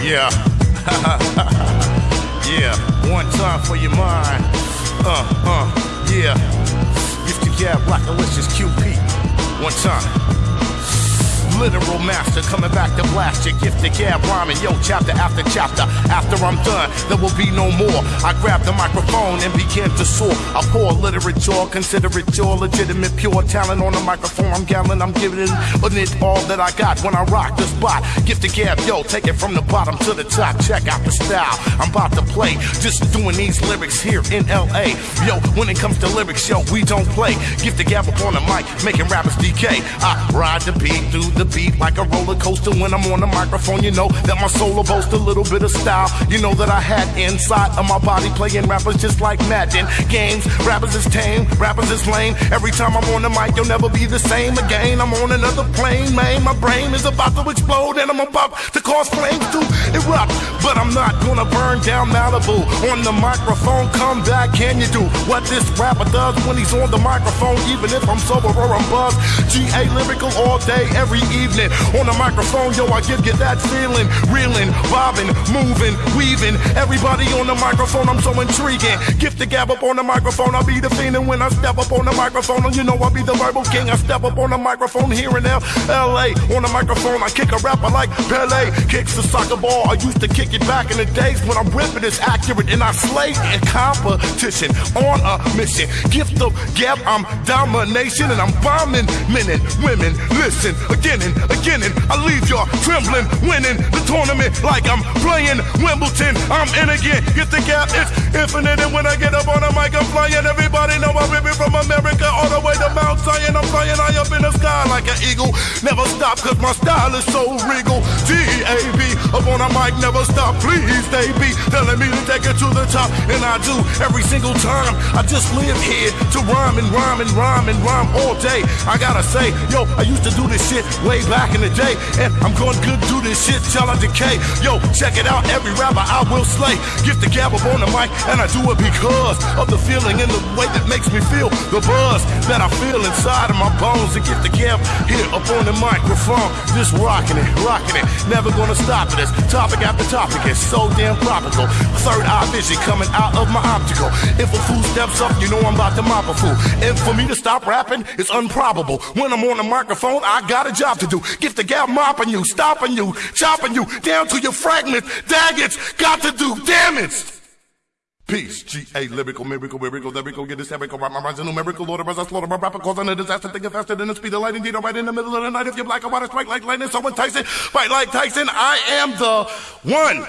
Yeah. yeah. One time for your mind. Uh, uh, yeah. Used to get Blackalicious QP. One time literal master coming back to blast your Gift of Gab rhyming. Yo, chapter after chapter. After I'm done, there will be no more. I grab the microphone and begin to soar. I pour literature, consider it your legitimate, pure talent on the microphone. I'm gambling, I'm giving it, it all that I got when I rock the spot. Gift of Gab, yo, take it from the bottom to the top. Check out the style I'm about to play. Just doing these lyrics here in LA. Yo, when it comes to lyrics, yo, we don't play. Gift of Gab up on the mic, making rappers decay. I ride the beat through the beat like a roller coaster when I'm on the microphone. You know that my soul boasts a little bit of style. You know that I had inside of my body playing rappers just like Madden. Games, rappers is tame, rappers is lame. Every time I'm on the mic, you'll never be the same again. I'm on another plane, man. My brain is about to explode and I'm about to cause flames to erupt. But I'm not gonna burn down Malibu on the microphone. Come back, can you do what this rapper does when he's on the microphone? Even if I'm sober or I'm buzzed. GA lyrical all day, every evening. On the microphone, yo, I give you that feeling. Reeling, bobbing, moving, weaving. Everybody on the microphone, I'm so intriguing. Gift of Gab up on the microphone, I'll be the fiend. And when I step up on the microphone, you know I'll be the verbal king. I step up on the microphone here in LA. On the microphone, I kick a rapper like Pele. Kicks the soccer ball. I used to kick it back in the days when I'm ripping it's accurate. And I slay in competition on a mission. Gift of Gab, I'm domination. And I'm bombing men and women. Listen again again, and I leave y'all trembling, winning the tournament like I'm playing Wimbledon. I'm in again, get the gap, it's infinite. And when I get up on the mic, I'm flying. Everybody know I'm ripping from America all the way to Mount Zion. I'm flying high up in the sky like an eagle. Never stop, cause my style is so regal. G-A-B, up on the mic, never stop. Please, they be telling me to take it to the top. And I do every single time. I just live here to rhyme and rhyme and rhyme and rhyme all day. I gotta say, yo, I used to do this shit way way back in the day. And I'm going good do this shit till I decay. Yo, check it out, every rapper I will slay. Get the gab up on the mic, and I do it because of the feeling and the way that makes me feel. The buzz that I feel inside of my bones. And get the gab here up on the microphone. Just rocking it, rocking it. Never gonna stop it. This topic after topic is so damn tropical. Third eye vision coming out of my optical. If a fool steps up, you know I'm about to mop a fool. And for me to stop rapping, it's improbable. When I'm on the microphone, I got a job to do. Get the gal mopping you, stopping you, chopping you down to your fragments. Daggets got to do damage. Peace, G-A, lyrical, miracle, miracle, lyrical, get this rap my rhymes, numerical, Lord us, I slaughter my rapper, causing a disaster, thinking faster than the speed of light, indeed, right in the middle of the night, if you're black, I want to strike like lightning, someone Tyson, fight like Tyson, I am the one.